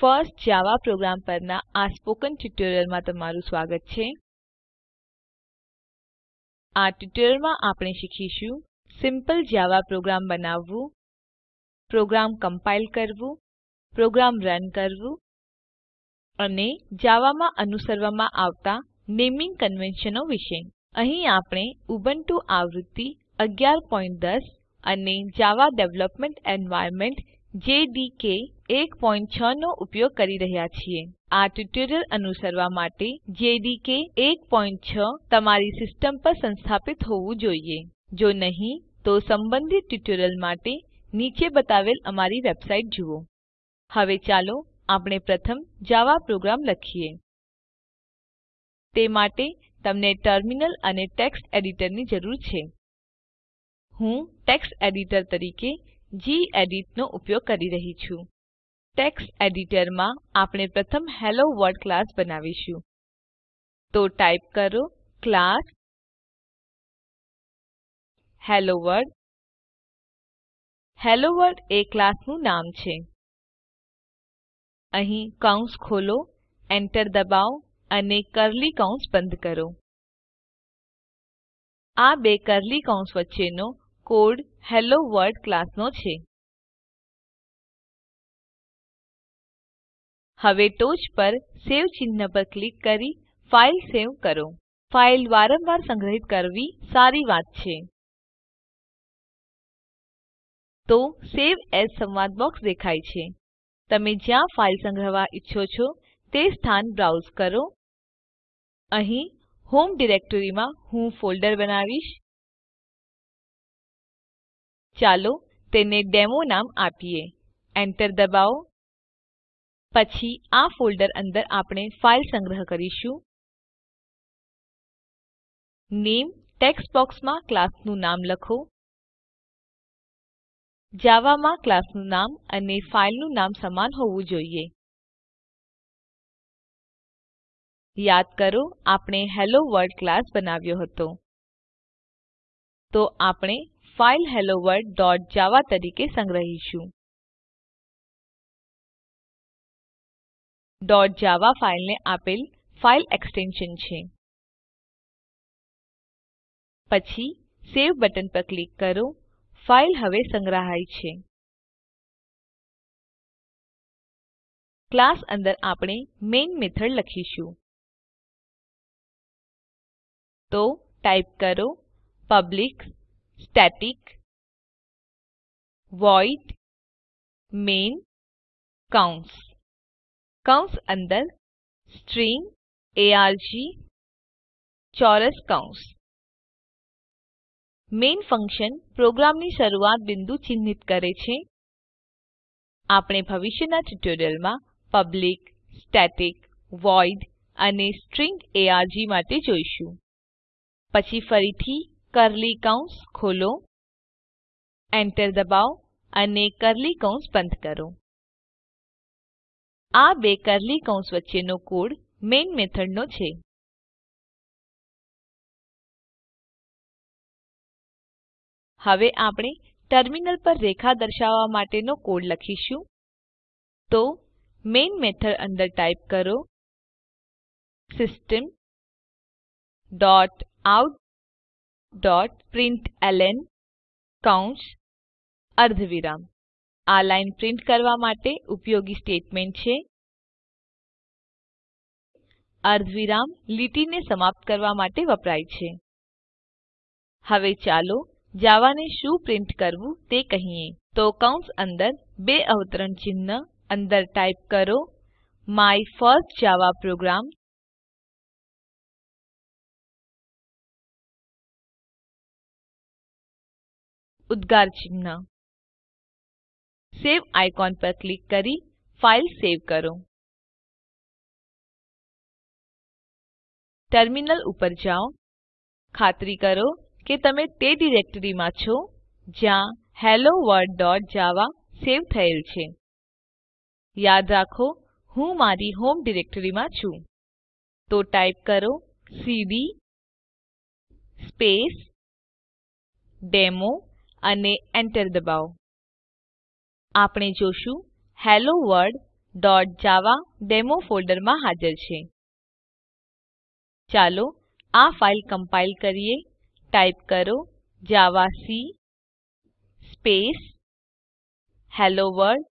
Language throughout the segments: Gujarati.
ફર્સ્ટ જાવા પ્રોગ્રામ પરના આ સ્પોકન ટ્યુટોરીયલમાં તમારું સ્વાગત છે. આ ટ્યુટોરીયલમાં આપણે શીખીશું સિમ્પલ જાવા પ્રોગ્રામ બનાવવું, પ્રોગ્રામ કમ્પાઇલ કરવું, પ્રોગ્રામ રન કરવું અને જાવામાં અનુસરવામાં આવતા નેમિંગ કન્વેન્શનો વિશે. અહીં આપણે ઉબુન્ટુ આવૃત્તિ 1110 અને જાવા ડેવલપમેન્ટ એન્વાયર્નમેન્ટ જેડીકે 16 નો ઉપયોગ કરી રહ્યા છીએ. આ ટ્યુટોરીયલ અનુસરવા માટે જેડીકે 16 તમારી સિસ્ટમ પર સંસ્થાપિત હોવું જોઈએ. જો નહિં, તો સંબંધિત ટ્યુટોરીયલ માટે નીચે બતાવેલ અમારી વેબસાઇટ જુઓ. હવે ચાલો આપણે પ્રથમ જાવા પ્રોગ્રામ લખીએ. તે માટે તમને ટર્મિનલ અને ટેક્સ્ટ એડિટરની જરૂર છે. હું ટેક્સ્ટ એડિટર તરીકે ગેડિટ નો ઉપયોગ કરી રહી છું. ટેક્સ્ટ એડિટરમાં આપણે પ્રથમ હેલોવર્લ્ડ ક્લાસ બનાવીશું. તો ટાઈપ કરો class hello world hello world એ ક્લાસનું નામ છે. અહીં કૌંસ ખોલો એન્ટર દબાવો અને કર્લી કૌંસ બંધ કરો. આ બે કર્લી કૌંસ વચ્ચેનો કોડ હેલોવર્લ્ડ ક્લાસનો છે. હવે ટોચ પર સેવ ચિહ્ન પર ક્લિક કરી ફાઈલ સેવ કરો. ફાઈલ વારંવાર સંગ્રહિત કરવી સારી વાત છે. તો સવે એએસ સંવાદ બોક્સ દેખાય છે. તમે જ્યાં ફાઈલ સંગ્રહવા ઈચ્છો છો તે સ્થાન બ્રાઉઝ કરો. અહીં હોમ ડિરેક્ટરીમાં હું ફોલ્ડર બનાવીશ. ચાલો તેને ડેમો નામ આપીએ. એન્ટર દબાવો. પછી આ ફોલ્ડર અંદર આપણે ફાઈલ સંગ્રહ કરીશું. નામે ટેક્સ્ટ બોક્સમાં ક્લાસનું નામ લખો. જાવામાં ક્લાસનું નામ અને ફાઈલનું નામ સમાન હોવું જોઈએ. યાદ કરો, આપણે હેલોવર્લ્ડ ક્લાસ બનાવ્યો હતો. તો આપણે ફાઈલ helloworldજાવા તરીકે સંગ્રહીશું. જાવા ફાઇલને આપેલ ફાઇલ એક્સટેન્શન છે. પછી સવે બટન પર ક્લિક કરો. ફાઇલ હવે સંગ્રહાય છે. ક્લાસ અંદર આપણે મેઇન મેથડ લખીશું. તો ટાઈપ કરો પબ્લિક સ્ટેટિક, વોઇડ, મેઇન, કૌંસ. કૌંસ અંદર સ્ટ્રીંગ આર્ગ ચોરસ કૌંસ. મેઇન ફંક્શન પ્રોગ્રામની શરૂઆત બિંદુ ચિહ્નિત કરે છે. આપણે ભવિષ્યના ટ્યુટોરિયલ્સમાં પબ્લિક, સ્ટેટિક, વોઇડ અને સ્ટ્રીંગ આર્ગ માટે જોઈશું. પછી ફરીથી કર્લી કૌંસ ખોલો એન્ટર દબાવો અને કર્લી કૌંસ બંધ કરો. આ બે કર્લી કૌંસ વચ્ચેનો કોડ મેઇન મેથડનો છે. હવે આપણે ટર્મિનલ પર રેખા દર્શાવવા માટેનો કોડ લખીશું. તો મેઇન મેથડ અંદર ટાઈપ કરો system dot out dot println કૌંસ અર્ધવિરામ. આ લાઈન પ્રિન્ટ કરવા માટે ઉપયોગી સ્ટેટમેન્ટ છે. અર્ધવિરામ લીટીને સમાપ્ત કરવા માટે વપરાય છે. હવે ચાલો જાવાને શું પ્રિન્ટ કરવું તે કહીએ. તો કૌંસ અંદર બે અવતરણ ચિહ્ન અંદર ટાઈપ કરો. માય ફર્સ્ટ જાવા પ્રોગ્રામ ઉદ્ગાર ચિહ્ન સવે આઇકોન પર ક્લિક કરી ફાઈલ સેવ કરો ટર્મિનલ ઉપર જાઓ ખાતરી કરો કે તમે તે ડિરેક્ટરીમાં છો જ્યાં helloworldજાવા સેવ થયેલ છે। યાદ રાખો, હું મારી હોમ ડિરેક્ટરીમાં છું। તો ટાઈપ કરો સીડી સ્પેસ ડેમો અને એન્ટર દબાવો. આપણે જોશું helloworldજાવા ડેમો ફોલ્ડરમાં હાજર છે. ચાલો, આ ફાઈલ કમ્પાઈલ કરીએ. ટાઈપ કરો javac space hello world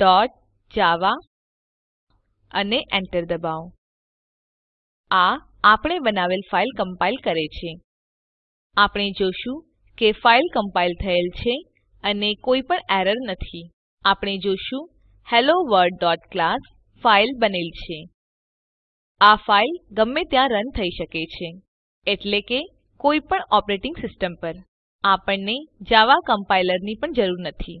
dot Java અને enter દબાવો. આ આપણે બનાવેલ ફાઈલ કમ્પાઈલ કરે છે. આપણે જોશું કે ફાઇલ કમ્પાઈલ થયેલ છે અને કોઈ પણ એરર નથી. આપણે જોશું, helloworldક્લાસ ફાઇલ બનેલ છે. આ ફાઇલ ગમે ત્યાં રન થઈ શકે છે, એટલે કે કોઈ પણ ઓપરેટિંગ સિસ્ટમ પર. આપણને જાવા કમ્પાઈલરની પણ જરૂર નથી.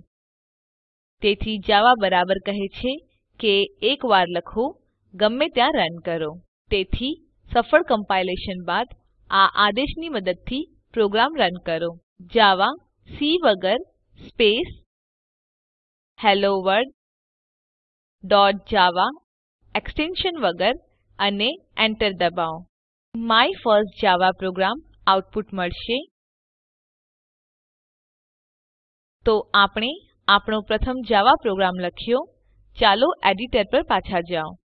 તેથી જાવા બરાબર કહે છે કે એકવાર લખો, ગમે ત્યાં રન કરો. તેથી સફળ કમ્પાઇલેશન બાદ આ આદેશની મદદથી પ્રોગ્રામ રન કરો. જાવા, સી વગર, space hello world dot Java, extension વગર અને enter દબાવો. My first Java program output મળશે. તો આપણે આપણો પ્રથમ જાવા પ્રોગ્રામ લખ્યો. ચાલો એડિટર પર પાછા જાઓ.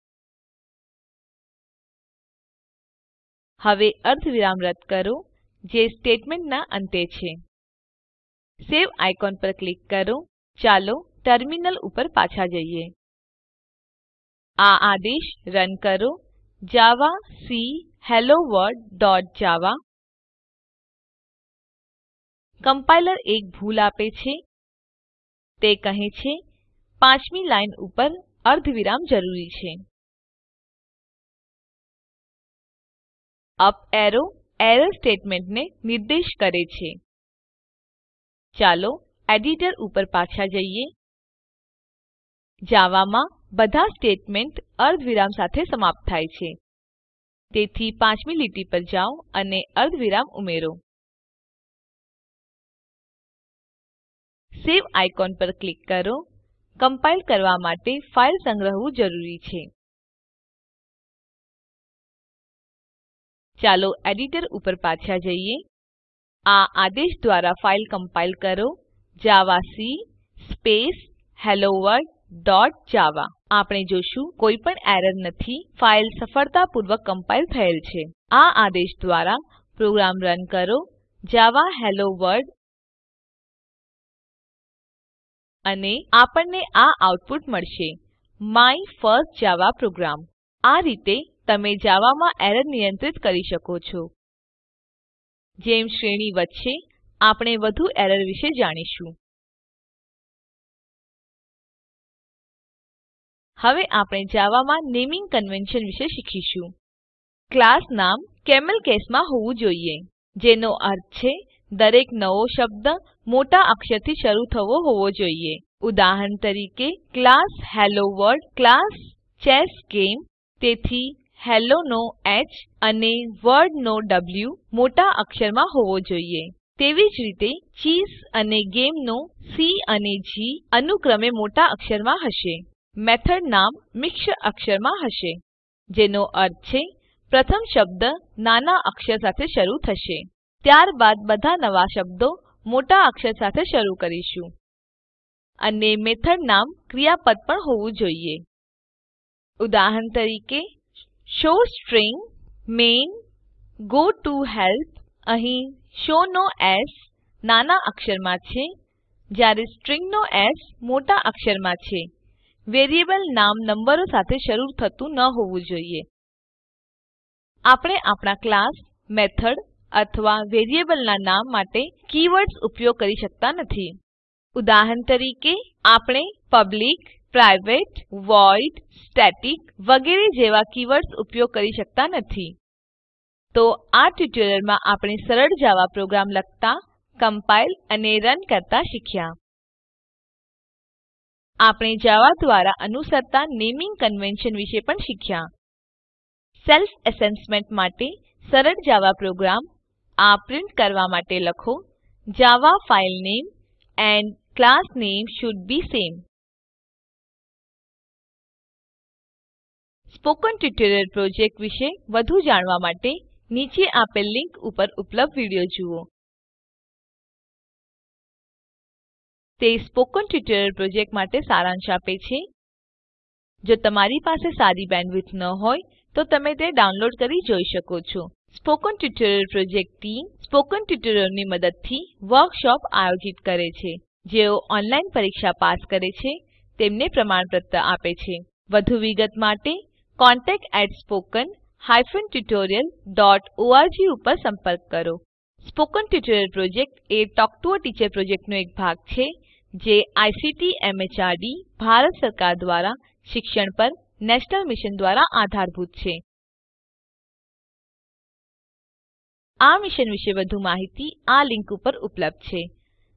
હવે અર્ધવિરામ રદ કરો. જે સ્ટેટમેન્ટના અંતે છે. સવે આઇકોન પર ક્લિક કરો. ચાલો ટર્મિનલ ઉપર પાછા જઈએ. આ આદેશ રન કરો. Javac hello world dot Java compiler એક ભૂલ આપે છે. તે કહે છે, પાંચમી લાઈન ઉપર અર્ધવિરામ જરૂરી છે. અપ એરો એરર સ્ટેટમેન્ટને નિર્દેશ કરે છે. ચાલો એડિટર ઉપર પાછા જઈએ. જાવામાં બધા સ્ટેટમેન્ટ અર્ધવિરામ સાથે સમાપ્ત થાય છે. તેથી પાંચમી લીટી પર જાઓ અને અર્ધવિરામ ઉમેરો. સવે આઇકોન પર ક્લિક કરો. કમ્પાઈલ કરવા માટે ફાઈલ સંગ્રહવું જરૂરી છે. ચાલો એડિટર ઉપર પાછા જઈએ. આ આદેશ દ્વારા ફાઈલ કમ્પાઈલ કરો. Javac space hello world dot Java. આપણે જોશું કોઈ પણ એરર નથી. ફાઈલ સફળતાપૂર્વક કમ્પાઈલ થયેલ છે. આ આદેશ દ્વારા પ્રોગ્રામ રન કરો. Java hello world. અને આપણને આ આઉટપુટ મળશે. My first Java program. આ રીતે તમે જાવામાં એરર નિયંત્રિત કરી શકો છો. જેમ શ્રેણી વધશે, આપણે વધુ એરર વિશે જાણીશું. હવે આપણે જાવામાં નેમિંગ કન્વેન્શન વિશે શીખીશું. ક્લાસ નામ કેમલ કેસમાં હોવું જોઈએ, જેનો અર્થ છે, દરેક નવો શબ્દ મોટા અક્ષરથી શરૂ થવો હોવો જોઈએ. ઉદાહરણ તરીકે, class hello world class chess game તેથી હેલ્લો નો H અને વર્ડ નો W મોટા અક્ષરમાં હોવો જોઈએ. તેવી જ રીતે ચીઝ અને ગેમ નો સી અને જી અનુક્રમે મોટા અક્ષરમાં હશે. મેથડ નામ મિશ્ર અક્ષરમાં હશે, જેનો અર્થ છે, પ્રથમ શબ્દ નાના અક્ષર સાથે શરૂ થશે. ત્યારબાદ બધા નવા શબ્દો મોટા અક્ષર સાથે શરૂ કરીશું. અને મેથડ નામ ક્રિયાપદ પણ હોવું જોઈએ. ઉદાહરણ તરીકે showString main goToHelp અહીં show નો એસ નાના અક્ષરમાં છે. જ્યારે string નો એસ મોટા અક્ષરમાં છે. વેરિયેબલ નામ નંબરો સાથે શરૂ થતું ન હોવું જોઈએ. આપણે આપણા ક્લાસ મેથડ અથવા વેરિયેબલના નામ માટે કીવર્ડ્સ ઉપયોગ કરી શકતા નથી. ઉદાહરણ તરીકે, આપણે પબ્લિક પ્રાઇવેટ void સ્ટેટિક વગેરે જેવા કીવર્ડ્સ ઉપયોગ કરી શકતા નથી. તો આ ટ્યુટોરીયલમાં આપણે સરળ જાવા પ્રોગ્રામ લખતા, કમ્પાઇલ અને રન કરતા શીખ્યા. આપણે જાવા દ્વારા અનુસરતા નેમિંગ કન્વેન્શન વિશે પણ શીખ્યા. સેલ્ફ એસેસમેન્ટ માટે સરળ જાવા પ્રોગ્રામ આ પ્રિન્ટ કરવા માટે લખો. જાવા ફાઇલ નામે એન્ડ ક્લાસ નામે શોલ્ડ બે સામે. સ્પોકન ટ્યુટોરિયલ પ્રોજેક્ટ વિશે વધુ જાણવા માટે નીચે આપેલ લિંક ઉપર ઉપલબ્ધ વીડિયો જુઓ. તે સ્પોકન ટ્યુટોરિયલ પ્રોજેક્ટ માટે સારાંશ આપે છે. જો તમારી પાસે સારી બેન્ડવિડ્થ ન હોય, તો તમે તે ડાઉનલોડ કરી જોઈ શકો છો. Spoken tutorial project team spoken ટ્યુટોરિયલોની મદદથી વર્કશોપ આયોજિત કરે છે. જેઓ ઓનલાઈન પરીક્ષા પાસ કરે છે, તેમને પ્રમાણપત્ર આપે છે. વધુ વિગત માટે contactspoken tutorialorg ઉપર સંપર્ક કરો. Spoken tutorial project A talk to a teacher પ્રોજેક્ટનો એક ભાગ છે, જે આઈસીટી એમએચઆરડી, ભારત સરકાર દ્વારા શિક્ષણ પર નેશનલ મિશન દ્વારા આધારભૂત છે. આ મિશન વિશે વધુ માહીતી આ લિંક ઉપર ઉપલબ્ધ છે.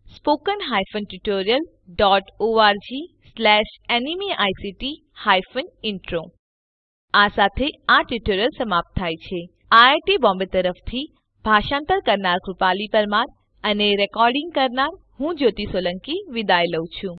Spoken hyphen tutorial dot ORG slash NMEICT hyphen intro આ સાથે આ ટ્યુટોરીયલ સમાપ્ત થાય છે. આઈઆઈટી બોમ્બે તરફથી ભાષાંતર કરનાર કૃપાલી પરમાર અને રેકોર્ડિંગ કરનાર હું જ્યોતિ સોલંકી વિદાય લઉં છું.